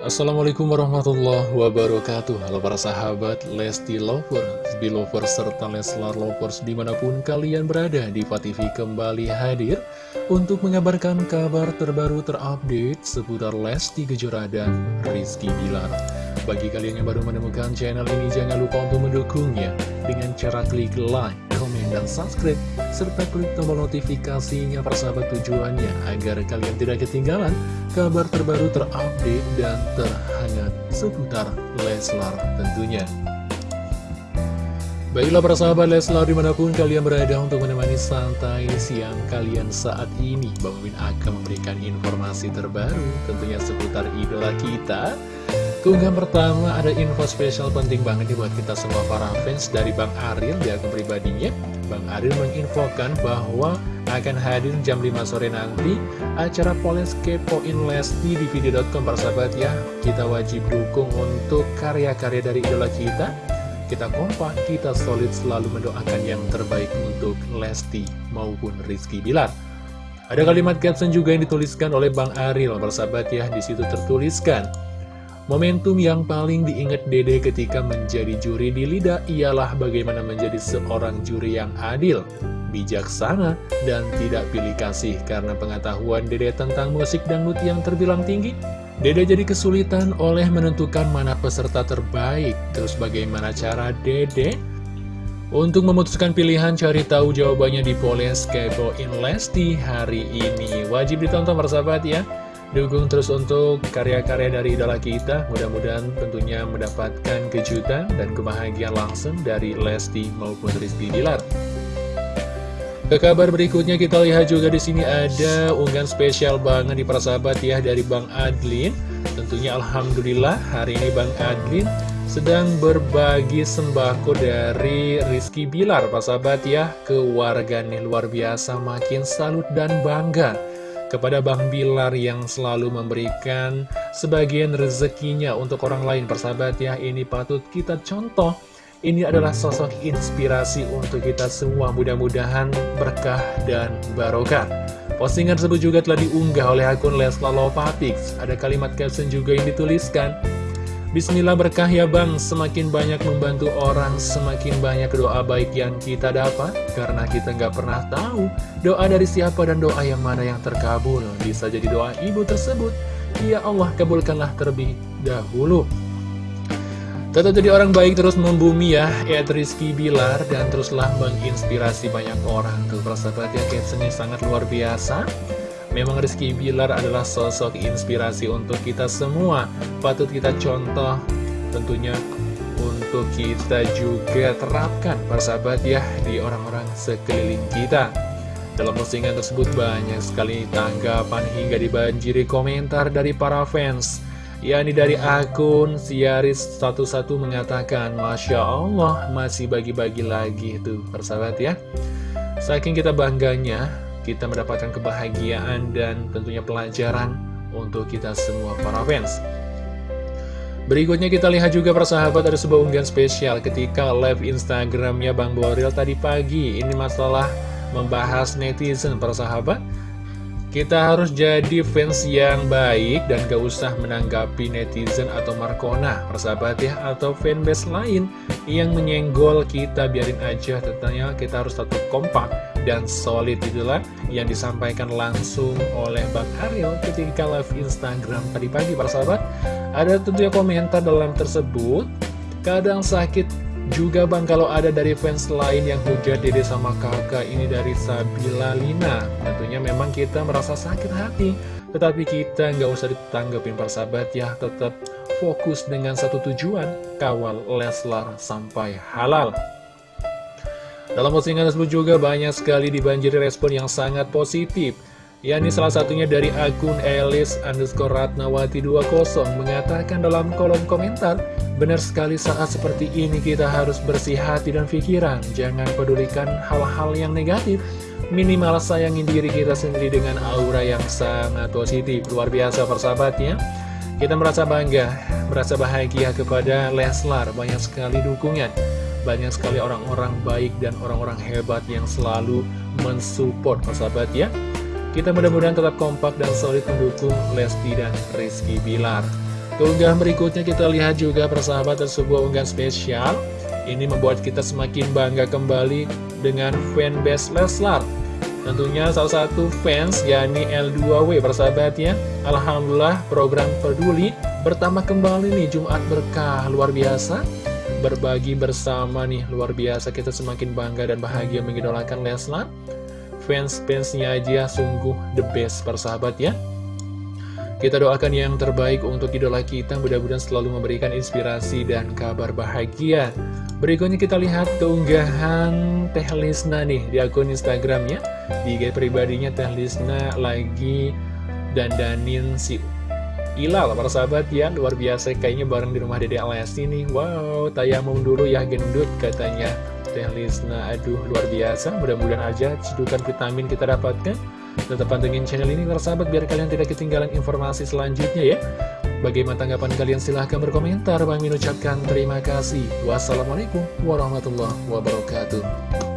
Assalamualaikum warahmatullahi wabarakatuh. Halo para sahabat Lesti Lovers, Belovers, serta Leslar Lovers di mana pun kalian berada Diva TV kembali hadir untuk mengabarkan kabar terbaru terupdate seputar Lesti Kejora dan Rizky Bilar. Bagi kalian yang baru menemukan channel ini jangan lupa untuk mendukungnya dengan cara klik like, komen, dan subscribe serta klik tombol notifikasinya persahabat tujuannya agar kalian tidak ketinggalan kabar terbaru terupdate dan terhangat seputar Leslar tentunya. Baiklah para sahabat Leslar di mana pun kalian berada untuk menemani santai siang kalian saat ini Bang Min akan memberikan informasi terbaru tentunya seputar idola kita Keunggahan pertama ada info spesial penting banget nih buat kita semua para fans dari Bang Aril di akun pribadinya. Bang Aril menginfokan bahwa akan hadir jam 5 sore nanti acara Poles Kepoin Lesti di video.com persahabat ya. Kita wajib dukung untuk karya-karya dari idola kita. Kita kompak, kita solid selalu mendoakan yang terbaik untuk Lesti maupun Rizky Bilar. Ada kalimat caption juga yang dituliskan oleh Bang Aril persahabat ya. Di situ tertuliskan Momentum yang paling diingat Dede ketika menjadi juri di Lida ialah bagaimana menjadi seorang juri yang adil, bijaksana, dan tidak pilih kasih karena pengetahuan Dede tentang musik dangdut yang terbilang tinggi. Dede jadi kesulitan oleh menentukan mana peserta terbaik. Terus bagaimana cara Dede untuk memutuskan pilihan cari tahu jawabannya di Poles Kepoin Lesti hari ini. Wajib ditonton persahabat ya. Dukung terus untuk karya-karya dari idola kita. Mudah-mudahan tentunya mendapatkan kejutan dan kebahagiaan langsung dari Lesti maupun Rizky Bilar. Ke kabar berikutnya kita lihat juga di sini ada unggahan spesial banget di persahabat ya dari Bang Adlin. Tentunya Alhamdulillah hari ini Bang Adlin sedang berbagi sembako dari Rizky Bilar. Persahabat ya ke warga nih luar biasa makin salut dan bangga kepada Bang Bilar yang selalu memberikan sebagian rezekinya untuk orang lain persahabat ya. Ini patut kita contoh. Ini adalah sosok inspirasi untuk kita semua. Mudah-mudahan berkah dan barokah. Postingan tersebut juga telah diunggah oleh akun Lesla Lovapix ada kalimat caption juga yang dituliskan Bismillah berkah ya bang, semakin banyak membantu orang, semakin banyak doa baik yang kita dapat, karena kita nggak pernah tahu doa dari siapa dan doa yang mana yang terkabul. Bisa jadi doa ibu tersebut, ya Allah kabulkanlah terlebih dahulu. Tetap jadi orang baik terus membumi ya, Ed Rizky Bilar, dan teruslah menginspirasi banyak orang. Tuh persahabat ya, captionnya sangat luar biasa. Memang Rizky Bilar adalah sosok inspirasi untuk kita semua. Patut kita contoh tentunya untuk kita juga terapkan persahabat ya di orang-orang sekeliling kita. Dalam postingan tersebut banyak sekali tanggapan hingga dibanjiri komentar dari para fans. Yakni dari akun Siaris 11 mengatakan Masya Allah masih bagi-bagi lagi tuh persahabat ya. Saking kita bangganya kita mendapatkan kebahagiaan dan tentunya pelajaran untuk kita semua para fans. Berikutnya kita lihat juga persahabat ada sebuah unggahan spesial ketika live Instagramnya Bang Boril tadi pagi. Ini masalah membahas netizen persahabat. Kita harus jadi fans yang baik dan gak usah menanggapi netizen atau Markona, persahabat ya, atau fanbase lain yang menyenggol kita, biarin aja, tentunya kita harus tetap kompak dan solid itulah yang disampaikan langsung oleh Bang Ariel ketika live Instagram tadi pagi persahabat. Ada tentunya komentar dalam tersebut, kadang sakit juga bang kalau ada dari fans lain yang hujat dede sama kakak ini dari Sabila Lina. Tentunya memang kita merasa sakit hati. Tetapi kita nggak usah ditanggapin persahabat ya. Tetap fokus dengan satu tujuan Kawal Leslar sampai halal Dalam postingan tersebut juga banyak sekali dibanjiri respon yang sangat positif. Yakni salah satunya dari akun Elis underscore Ratnawati 20 mengatakan dalam kolom komentar Benar sekali saat seperti ini kita harus bersih hati dan pikiran. Jangan pedulikan hal-hal yang negatif. Minimal sayangi diri kita sendiri dengan aura yang sangat positif. Luar biasa persahabatnya. Kita merasa bangga, merasa bahagia kepada Leslar. Banyak sekali dukungan Banyak sekali orang-orang baik dan orang-orang hebat yang selalu mensupport persahabat ya. Kita mudah-mudahan tetap kompak dan solid mendukung Lesti dan Rizky Bilar. Keunggahan berikutnya kita lihat juga persahabat sebuah unggahan spesial. Ini membuat kita semakin bangga kembali dengan fanbase Leslar. Tentunya salah satu fans yakni L2W persahabat ya. Alhamdulillah program peduli bertambah kembali nih Jumat berkah luar biasa Berbagi bersama nih luar biasa kita semakin bangga dan bahagia mengidolakan Leslar Fans-fansnya aja sungguh the best persahabat ya kita doakan yang terbaik untuk idola kita, mudah-mudahan selalu memberikan inspirasi dan kabar bahagia. Berikutnya kita lihat keunggahan Teh Lisna nih di akun Instagramnya. Di IG pribadinya Teh Lisna lagi dandanin si Ilal, para sahabat ya, luar biasa kayaknya bareng di rumah Dede Alessi nih. Wow, tayamung dulu ya gendut katanya. Teh Lisna, aduh luar biasa, mudah-mudahan aja cedukan vitamin kita dapatkan. Tetap pantengin channel ini sahabat biar kalian tidak ketinggalan informasi selanjutnya ya. Bagaimana tanggapan kalian? Silahkan berkomentar. Bang Min ucapkan terima kasih. Wassalamualaikum warahmatullahi wabarakatuh.